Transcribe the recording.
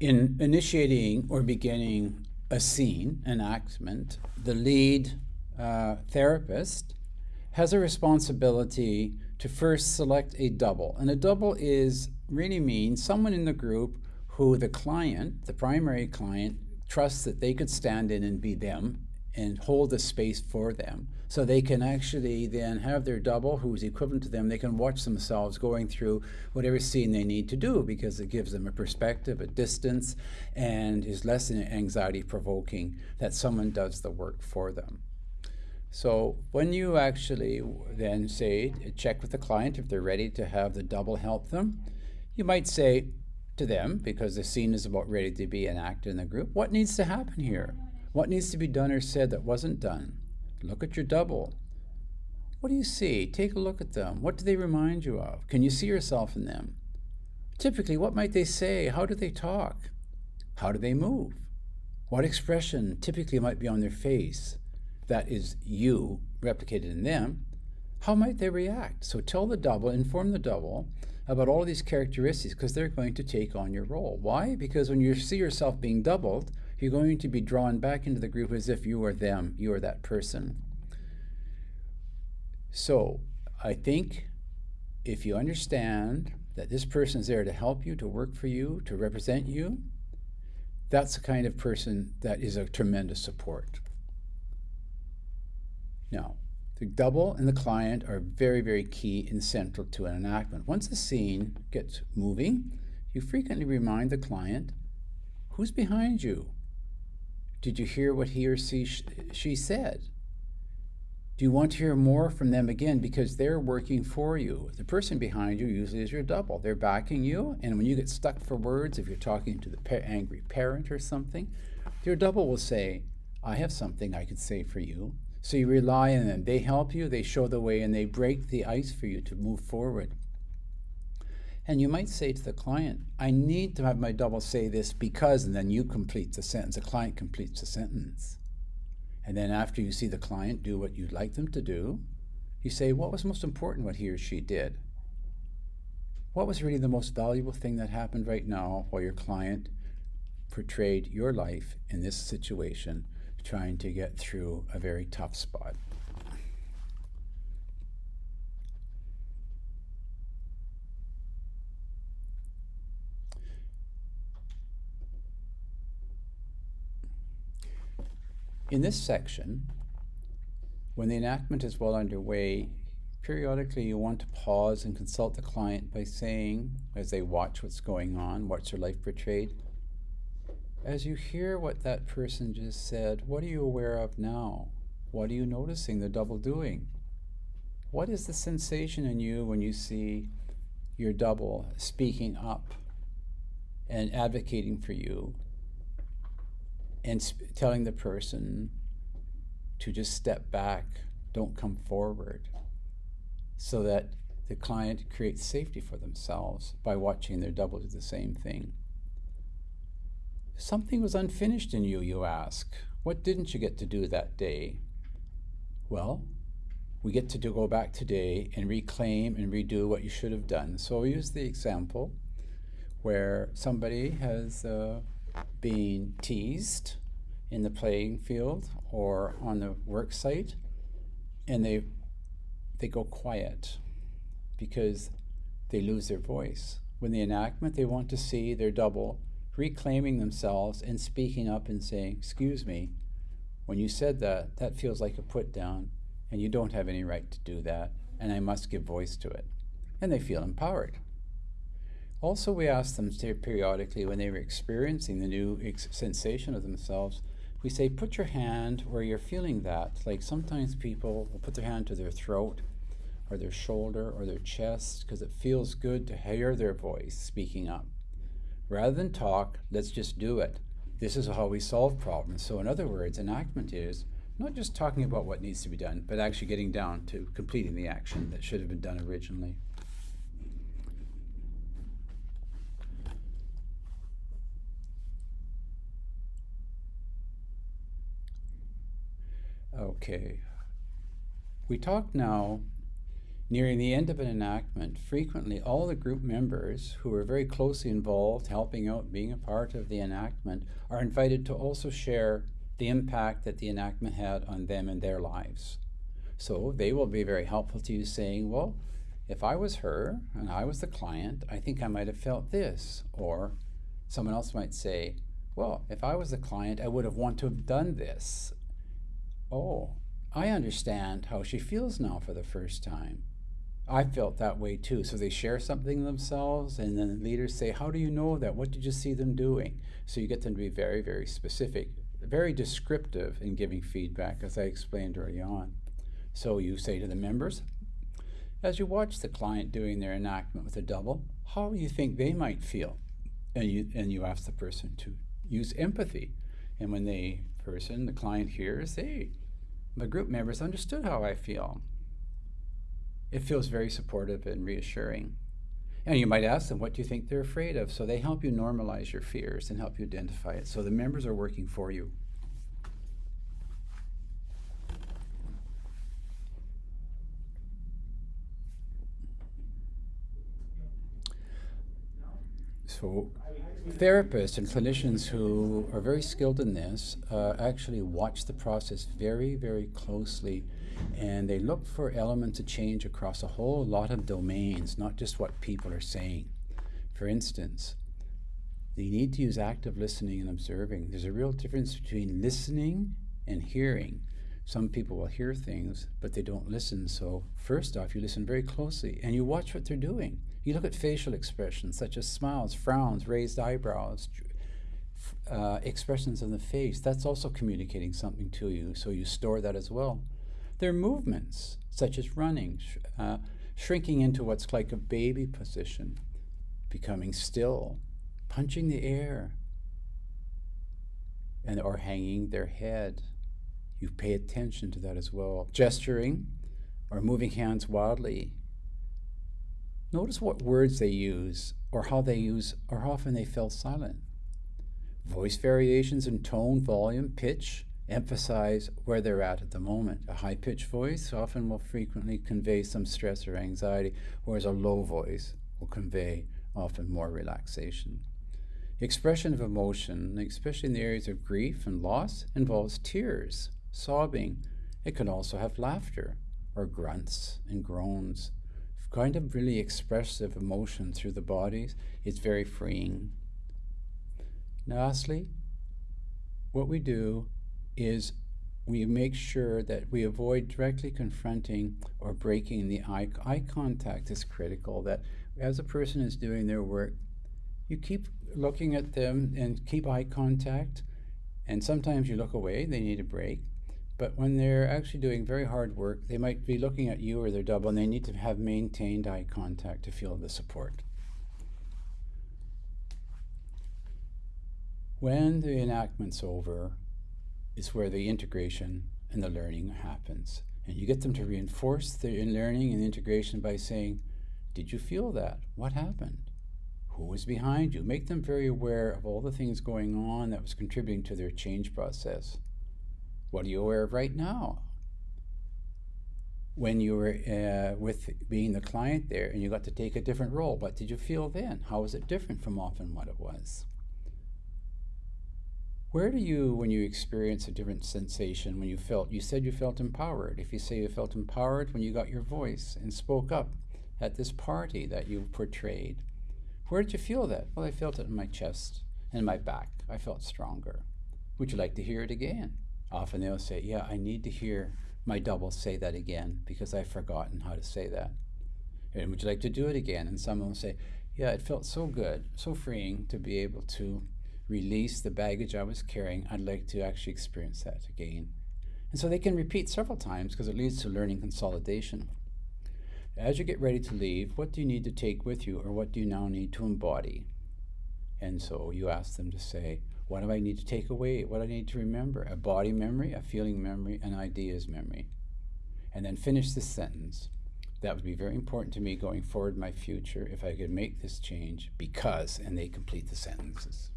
in initiating or beginning a scene, enactment, the lead uh, therapist has a responsibility to first select a double. And a double is really means someone in the group who the client, the primary client, trusts that they could stand in and be them and hold the space for them. So they can actually then have their double who's equivalent to them. They can watch themselves going through whatever scene they need to do because it gives them a perspective, a distance, and is less anxiety provoking that someone does the work for them. So when you actually then say, check with the client if they're ready to have the double help them, you might say to them, because the scene is about ready to be enacted in the group, what needs to happen here? What needs to be done or said that wasn't done? Look at your double. What do you see? Take a look at them. What do they remind you of? Can you see yourself in them? Typically, what might they say? How do they talk? How do they move? What expression typically might be on their face that is you replicated in them? How might they react? So tell the double, inform the double about all of these characteristics because they're going to take on your role. Why? Because when you see yourself being doubled, you're going to be drawn back into the group as if you are them, you are that person. So I think if you understand that this person is there to help you, to work for you, to represent you, that's the kind of person that is a tremendous support. Now, the double and the client are very, very key and central to an enactment. Once the scene gets moving, you frequently remind the client, who's behind you? Did you hear what he or she, she said? Do you want to hear more from them again because they're working for you? The person behind you usually is your double. They're backing you, and when you get stuck for words, if you're talking to the pa angry parent or something, your double will say, I have something I could say for you. So you rely on them. They help you, they show the way, and they break the ice for you to move forward. And you might say to the client, I need to have my double say this because, and then you complete the sentence. The client completes the sentence. And then after you see the client do what you'd like them to do, you say, what was most important what he or she did? What was really the most valuable thing that happened right now while your client portrayed your life in this situation, trying to get through a very tough spot? In this section, when the enactment is well underway, periodically you want to pause and consult the client by saying, as they watch what's going on, watch their life portrayed, as you hear what that person just said, what are you aware of now? What are you noticing the double doing? What is the sensation in you when you see your double speaking up and advocating for you and telling the person to just step back, don't come forward, so that the client creates safety for themselves by watching their double do the same thing. Something was unfinished in you, you ask. What didn't you get to do that day? Well, we get to do, go back today and reclaim and redo what you should have done. So I'll use the example where somebody has uh, being teased in the playing field or on the work site and they they go quiet because they lose their voice. When the enactment, they want to see their double reclaiming themselves and speaking up and saying, excuse me, when you said that, that feels like a put down and you don't have any right to do that and I must give voice to it. And they feel empowered. Also, we ask them to periodically, when they were experiencing the new sensation of themselves, we say, put your hand where you're feeling that. Like sometimes people will put their hand to their throat or their shoulder or their chest because it feels good to hear their voice speaking up. Rather than talk, let's just do it. This is how we solve problems. So in other words, enactment is not just talking about what needs to be done, but actually getting down to completing the action that should have been done originally. Okay. We talk now Nearing the end of an enactment, frequently all the group members who are very closely involved, helping out, being a part of the enactment, are invited to also share the impact that the enactment had on them and their lives. So they will be very helpful to you saying, well, if I was her and I was the client, I think I might have felt this. Or someone else might say, well, if I was the client, I would have wanted to have done this. Oh, I understand how she feels now for the first time. I felt that way too. So they share something themselves, and then the leaders say, How do you know that? What did you see them doing? So you get them to be very, very specific, very descriptive in giving feedback, as I explained early on. So you say to the members, as you watch the client doing their enactment with a double, how do you think they might feel? And you, and you ask the person to use empathy. And when the person, the client hears, hey, my group members understood how I feel. It feels very supportive and reassuring. And you might ask them, what do you think they're afraid of? So they help you normalize your fears and help you identify it. So the members are working for you. So therapists and clinicians who are very skilled in this uh, actually watch the process very, very closely and they look for elements of change across a whole lot of domains, not just what people are saying. For instance, they need to use active listening and observing. There's a real difference between listening and hearing. Some people will hear things, but they don't listen. So, first off, you listen very closely and you watch what they're doing. You look at facial expressions such as smiles, frowns, raised eyebrows, uh, expressions on the face. That's also communicating something to you, so you store that as well. Their movements, such as running, sh uh, shrinking into what's like a baby position, becoming still, punching the air, and or hanging their head. You pay attention to that as well. Gesturing or moving hands wildly. Notice what words they use or how they use or how often they fell silent. Voice variations in tone, volume, pitch, emphasize where they're at at the moment. A high pitched voice often will frequently convey some stress or anxiety, whereas a low voice will convey often more relaxation. Expression of emotion, especially in the areas of grief and loss, involves tears, sobbing. It can also have laughter or grunts and groans. Kind of really expressive emotion through the bodies is very freeing. Now, Lastly, what we do is we make sure that we avoid directly confronting or breaking the eye, eye contact is critical that as a person is doing their work you keep looking at them and keep eye contact and sometimes you look away they need a break but when they're actually doing very hard work they might be looking at you or their double and they need to have maintained eye contact to feel the support when the enactment's over is where the integration and the learning happens. And you get them to reinforce the learning and integration by saying, Did you feel that? What happened? Who was behind you? Make them very aware of all the things going on that was contributing to their change process. What are you aware of right now? When you were uh, with being the client there and you got to take a different role, what did you feel then? How was it different from often what it was? Where do you, when you experience a different sensation, when you felt, you said you felt empowered. If you say you felt empowered when you got your voice and spoke up at this party that you portrayed, where did you feel that? Well, I felt it in my chest and my back. I felt stronger. Would you like to hear it again? Often they'll say, Yeah, I need to hear my double say that again because I've forgotten how to say that. And would you like to do it again? And someone will say, Yeah, it felt so good, so freeing to be able to release the baggage I was carrying, I'd like to actually experience that again. And so they can repeat several times because it leads to learning consolidation. As you get ready to leave, what do you need to take with you or what do you now need to embody? And so you ask them to say, what do I need to take away? What do I need to remember? A body memory, a feeling memory, an ideas memory. And then finish this sentence. That would be very important to me going forward in my future if I could make this change because, and they complete the sentences.